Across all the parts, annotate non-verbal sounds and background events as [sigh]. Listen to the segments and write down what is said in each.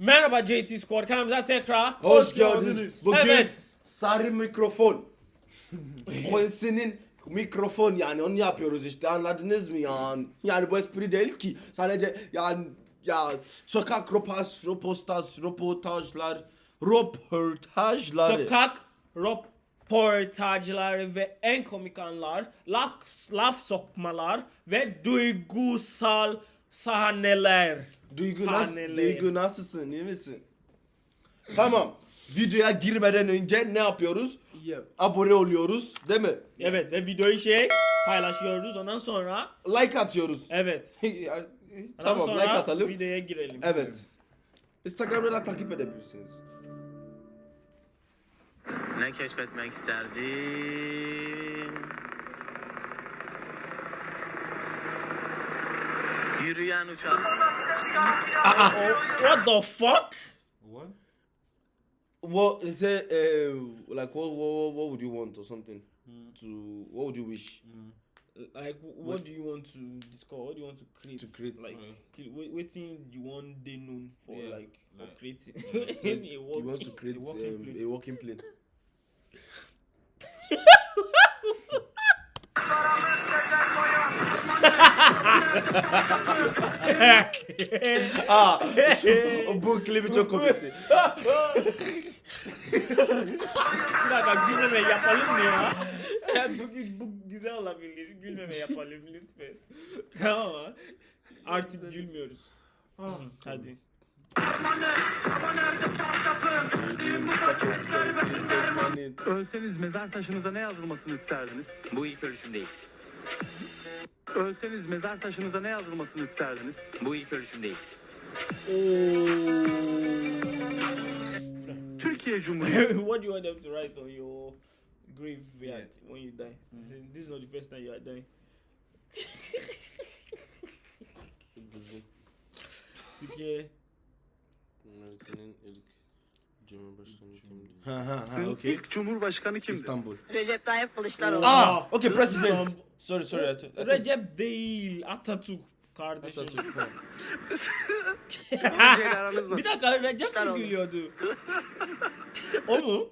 Merhaba JT Squad kanalımıza tekrar. Hoş geldiniz. Bugün Evet. sarı mikrofon. Quincy'nin mikrofon yani onu yapıyoruz işte anladınız mı yani? Yani bu espri değil ki sadece yani ya sokak ropas, ropostas, röportajlar, röportajları. Sokak röportajları ve en komik anlar, laf, laf sokmalar ve duygusal sahneler. Duygu, nasıl, Sahneler. Duygu nasılsın iyi misin? Tamam. Videoya girmeden önce ne yapıyoruz? Abone oluyoruz değil mi? Evet ve videoyu şey paylaşıyoruz ondan sonra Like atıyoruz. evet. [laughs] Ondan tamam sonra like atalım. videoya girelim. Evet. Instagram'da da takip edebilirsiniz. Ne keşfetmek isterdin? Yürüyen uçak. Oh, what the fuck? What? What they say? Uh, like what, what? What would you want or something? To what would you wish? Like, wh- what do you want to discover? What do you want to create? To create, like, cre- wh- what thing you want they known for, Yeah, like, for like- creating? Said [laughs] A he walking- wants to create a walking um, plane. a walking plane. [laughs] [laughs] Aa, şu, bu klibi çok komikti. Bir dakika gülmeme yapalım mı ya? Ya bu, bu güzel olabilir. Gülmeme yapalım lütfen. tamam mı? Artık gülmüyoruz. Hadi. Ölseniz mezar taşınıza ne yazılmasını isterdiniz? Bu ilk ölüşüm değil. Ölseniz mezar taşınıza ne yazılmasını isterdiniz? Bu ilk ölüşüm değil. Türkiye Cumhuriyeti [laughs] what do you want them to write on your graveyard when you die? Say, This is not the first time you are dying. [laughs] Türkiye. Senin ilk Cumhurbaşkanı kimdi? Ha ha ha okey. ilk Cumhurbaşkanı kimdi? İstanbul. Recep Tayyip Kılıçdaroğlu. Ah, okay, president. Sorry, sorry. Thought- Recep değil Atatürk kardeşim. Atatürk, Bir dakika Recep mi gülüyordu? o mu?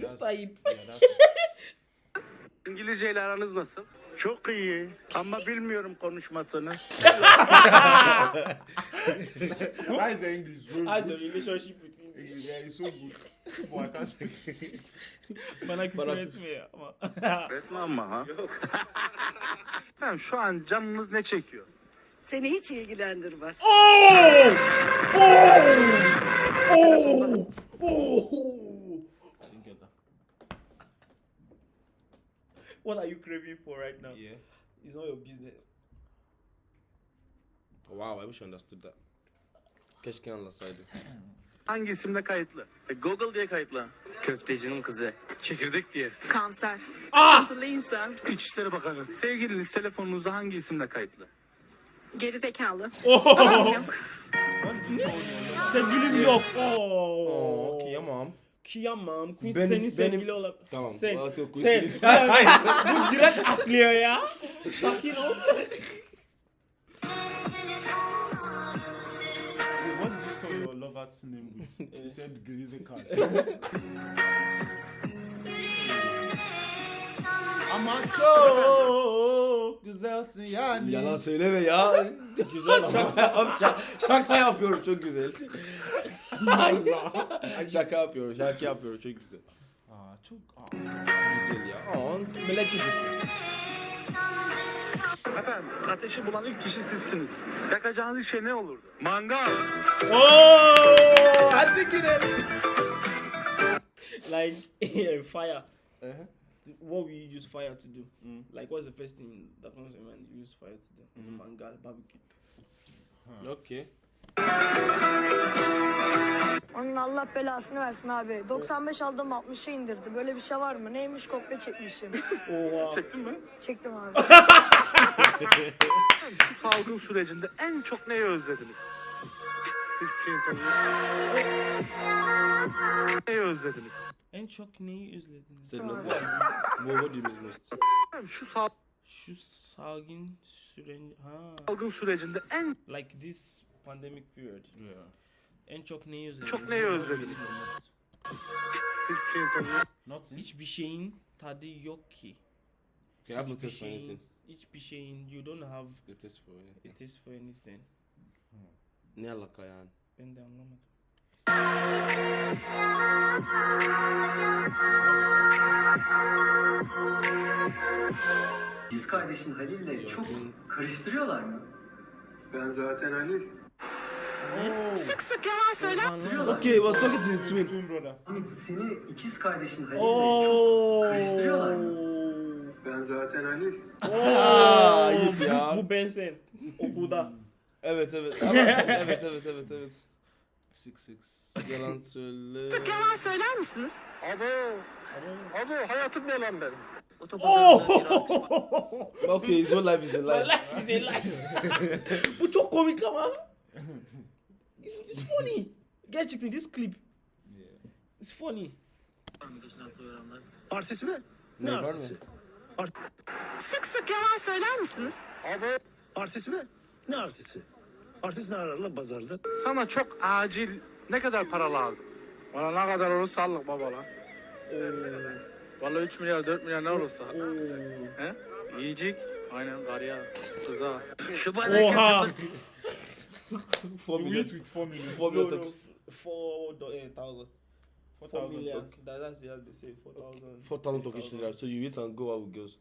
That's, Tayyip. yeah, that's İngilizceyle aranız nasıl? Çok iyi ama bilmiyorum konuşmasını. [laughs] Why is the English so Has a good? relationship with English. English, yeah, it's so good. But I can't speak. Bana küfür [laughs] etme ya. Ama. Resmi ama ha. Efendim [laughs] şu an canınız ne çekiyor? Seni hiç ilgilendirmez. Didn't get that. What are you craving for right now? Yeah. It's not your business. Wow, I wish I understood that. Keşke anlasaydı. [clears throat] Hangi isimle kayıtlı? E, Google diye kayıtla. Köftecinin kızı. Çekirdek diye. Kanser. Ah! Akıllı insan. İçişleri Bakanı. Sevgiliniz telefonunuza hangi isimle kayıtlı? Geri zekalı. Oh! Yok. Going [laughs] on? Sevgilim yok. Oo, Oo. kıyamam. Kıyamam. Queen Benim- senin benim- sevgili olabilir. Tamam. Sen. Yok, Sen. [laughs] Hayır, Bu direkt atlıyor ya. Sakin ol. [laughs] lover's name with? You said Grizzy card. Ama çok güzelsin yani. Yalan söyleme ya. [laughs] güzel şaka, yap, şaka, şaka yapıyorum çok güzel. [laughs] şaka yapıyorum, şaka yapıyorum çok güzel. Aa, çok... Aa. Güzel ya. Aa, melek gibisin. Efendim ateşi bulan ilk kişi sizsiniz. Yakacağınız ilk şey ne olurdu? Mangal. Oo! Hadi gidelim. Like [laughs] fire. Uh-huh. What will you use fire to do? Mm. Like what's the first thing that comes to mind you use fire to do? Mm. mangal barbecue. Okey. Onun Allah belasını versin abi. 95 aldım 60'a indirdi. Böyle bir şey var mı? Neymiş kopya çekmişim. [laughs] Oha. Çektin mi? Çektim abi. Şu salgın sürecinde en çok neyi özlediniz? Hiçbir şeyin tadı yok. Neyi özlediniz? En çok neyi özlediniz? Sen ne What what do you miss most? Efendim, Şu sal- Şu salgın süren ha salgın sürecinde en like this pandemic period. Yeah. En çok neyi özlediniz? Çok neyi özlediniz? Hiçbir şeyin tadı yok. Nothing. Hiçbir şeyin tadı yok ki. Okay, I have no Hiçbir taste for şeyin, anything. hiçbir şeyin, you don't have No taste for anything. it is for anything. Ne alaka yani? Ben de anlamadım. Biz kardeşin Halil'le çok karıştırıyorlar mı? Ben zaten Halil. Sık sık yalan söyler. Okay, was talking to the twin. Twin brother. Hamit seni ikiz kardeşin Halil'le çok karıştırıyorlar mı? Ben zaten Halil. Aa, ayıp ya. Bu ben sen. Okulda. Evet evet. Ama [laughs] evet evet evet evet. Six six. Yalan söyle. Sık yalan söyler misiniz? Abo. Abo hayatım ne lan benim? [laughs] Okay, his whole life is a lie. Life is a lie. Bu çok komik ama. [laughs] It's, it's funny. Gerçekten this clip. It's funny. Artist mi? Ne var mı? Sık sık yalan söyler misiniz? Abo. Artist mi? Ne artisti? Artist ne arar lan pazarda? Sana çok acil ne kadar para lazım? Bana ne kadar olursa allık baba lan. Vallahi 3 milyar 4 milyar ne olursa. He? Yiyecek. Aynen karıya, kıza. Oha. [laughs] Four You million. eat with four million. Four million. no, four thousand. Four Four thousand. million. Okay. That, that's the other they say. Four thousand. Four thousand Turkish lira. So you eat and go out with girls.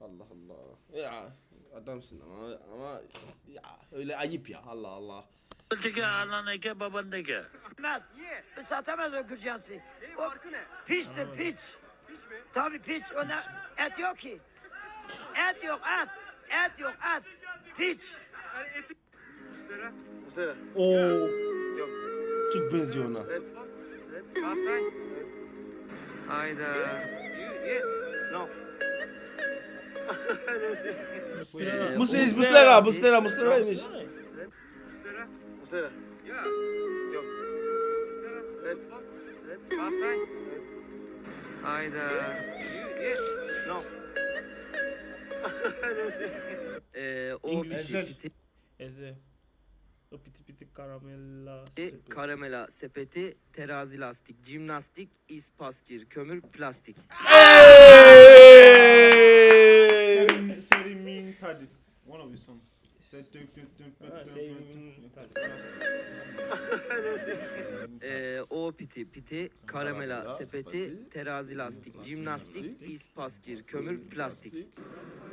Allah Allah. Ya adamsın ama ama ya öyle ayıp ya Allah Allah. Öteki anan eke baban eke. Satamaz. Satamaz o kırcamsı. O piçtir piç. Tabii piç. Ona et yok ki. Et yok et. Et yok et. Piç. Mesela. Oo. Çok benziyor ona. Hayda. No. Muslera. Muslera, Muslera, Muslera, Muslera'ymış. Mesela. Hayda. No. [laughs] Ee, o. Ezel. Eze. O piti piti karamella. E, sepeti. karamela, sepeti, terazi lastik, jimnastik, ispaskir, kömür, plastik. Tadi. One of songs. Ha. Ee, o piti, piti, karamela, sepeti, terazi lastik, jimnastik, ispaskir, kömür, plastik.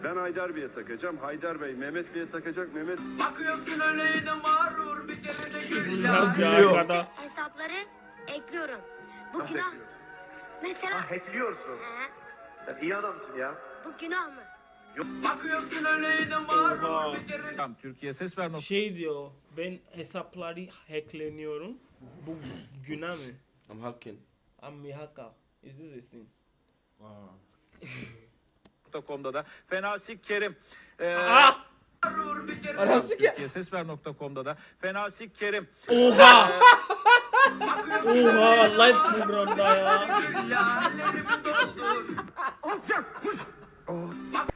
Ben Haydar Bey'e takacağım. Haydar Bey Mehmet Bey'e takacak. Mehmet Bakıyorsun öyle mağrur bir kere de gül Ya Gülüyor. Hesapları ekliyorum. Bu günah. Mesela hackliyorsun. Sen iyi adamsın ya. bu günah mı? Bakıyorsun öyle Oha. bir kere Türkiye ses ver Şey diyor. Ben hesapları hackleniyorum. Bu günah mı? I'm hacking. I'm a hacker. Is this a sin? Wow. [laughs] da Fenasik Kerim. Ee, Ah! Ki. Türkiye Sesver.com'da da Fenasik Kerim. Oha! Oha! Live programda ya.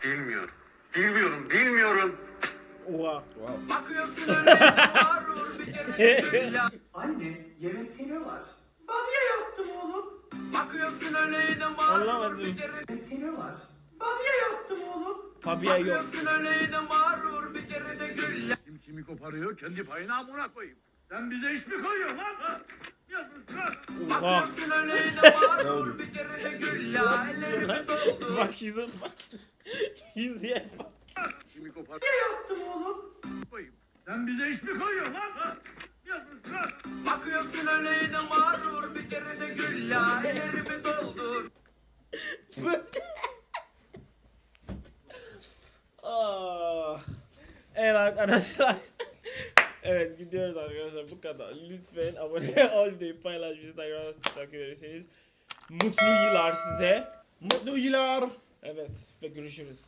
Bilmiyorum. Bilmiyorum, bilmiyorum. Oha. Bakıyorsun öyle mağrur bir kere de [laughs] Anne, yemekte ne var? Bamya yaptım oğlum. Bakıyorsun öyle mağrur Anlamadım. bir kere de Yemekte ne var? Bamya yaptım oğlum. Fabia yok. Bakıyorsun öyle mağrur bir kere de gül Kim kimi koparıyor kendi payına amına koyayım. Sen bize iş mi koyuyorsun lan? Oha. [laughs] Bak yüze bak. Yüzeye bak. Kimi koparıyor yaptım oğlum. koyayım. Sen bize iş mi koyuyorsun lan? Bakıyorsun öyle mağrur bir kere de gül Ellerimi doldur. Ah. Evet arkadaşlar. Evet gidiyoruz arkadaşlar bu kadar. Lütfen abone [laughs] ol deyip paylaş Instagram'da takip ederseniz. Mutlu yıllar size. Mutlu yıllar. Evet ve görüşürüz.